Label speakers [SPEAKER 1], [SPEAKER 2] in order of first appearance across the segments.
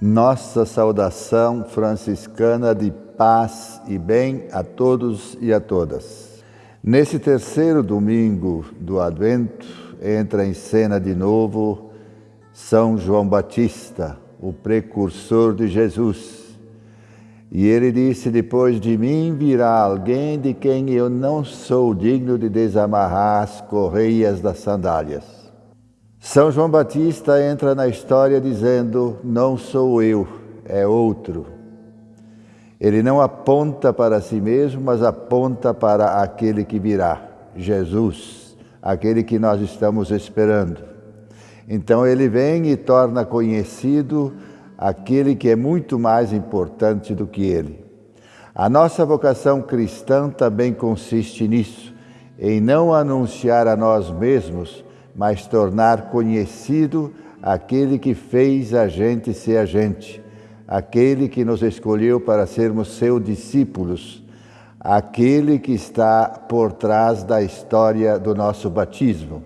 [SPEAKER 1] Nossa saudação franciscana de paz e bem a todos e a todas. Nesse terceiro domingo do Advento, entra em cena de novo São João Batista, o precursor de Jesus. E ele disse: Depois de mim virá alguém de quem eu não sou digno de desamarrar as correias das sandálias. São João Batista entra na história dizendo: Não sou eu, é outro. Ele não aponta para si mesmo, mas aponta para aquele que virá, Jesus, aquele que nós estamos esperando. Então ele vem e torna conhecido aquele que é muito mais importante do que ele. A nossa vocação cristã também consiste nisso, em não anunciar a nós mesmos, mas tornar conhecido aquele que fez a gente ser a gente, aquele que nos escolheu para sermos seus discípulos, aquele que está por trás da história do nosso batismo.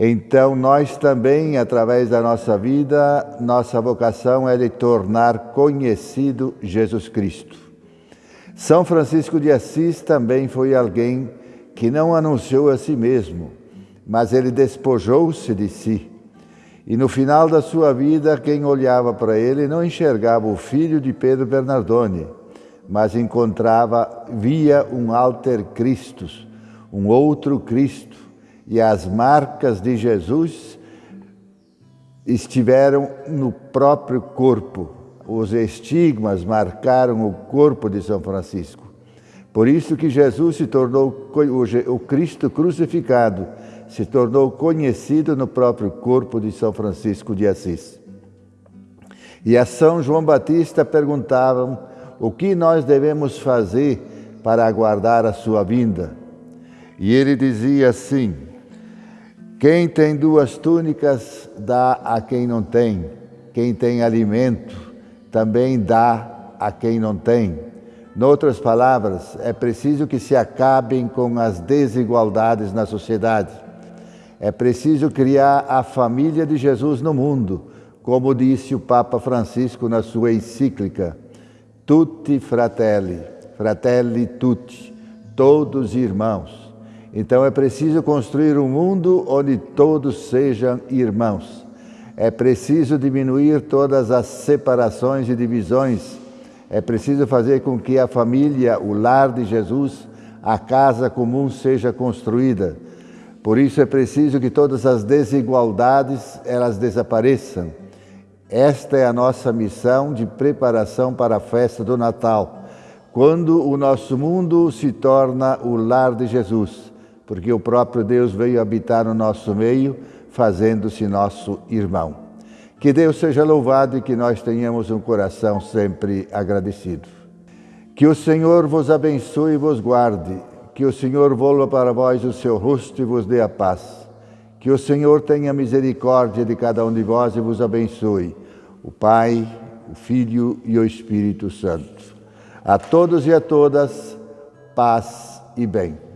[SPEAKER 1] Então, nós também, através da nossa vida, nossa vocação é de tornar conhecido Jesus Cristo. São Francisco de Assis também foi alguém que não anunciou a si mesmo, mas ele despojou-se de si. E no final da sua vida, quem olhava para ele não enxergava o filho de Pedro Bernardone, mas encontrava, via um alter Christus, um outro Cristo, e as marcas de Jesus estiveram no próprio corpo. Os estigmas marcaram o corpo de São Francisco. Por isso que Jesus se tornou o Cristo crucificado, se tornou conhecido no próprio corpo de São Francisco de Assis. E a São João Batista perguntavam o que nós devemos fazer para aguardar a sua vinda. E ele dizia assim: Quem tem duas túnicas, dá a quem não tem. Quem tem alimento, também dá a quem não tem. Noutras palavras, é preciso que se acabem com as desigualdades na sociedade é preciso criar a família de Jesus no mundo, como disse o Papa Francisco na sua encíclica Tutti Fratelli, Fratelli Tutti, todos irmãos. Então é preciso construir um mundo onde todos sejam irmãos. É preciso diminuir todas as separações e divisões. É preciso fazer com que a família, o lar de Jesus, a casa comum seja construída por isso é preciso que todas as desigualdades elas desapareçam. Esta é a nossa missão de preparação para a festa do Natal, quando o nosso mundo se torna o lar de Jesus, porque o próprio Deus veio habitar no nosso meio, fazendo-se nosso irmão. Que Deus seja louvado e que nós tenhamos um coração sempre agradecido. Que o Senhor vos abençoe e vos guarde que o Senhor volva para vós o seu rosto e vos dê a paz. Que o Senhor tenha misericórdia de cada um de vós e vos abençoe. O Pai, o Filho e o Espírito Santo. A todos e a todas, paz e bem.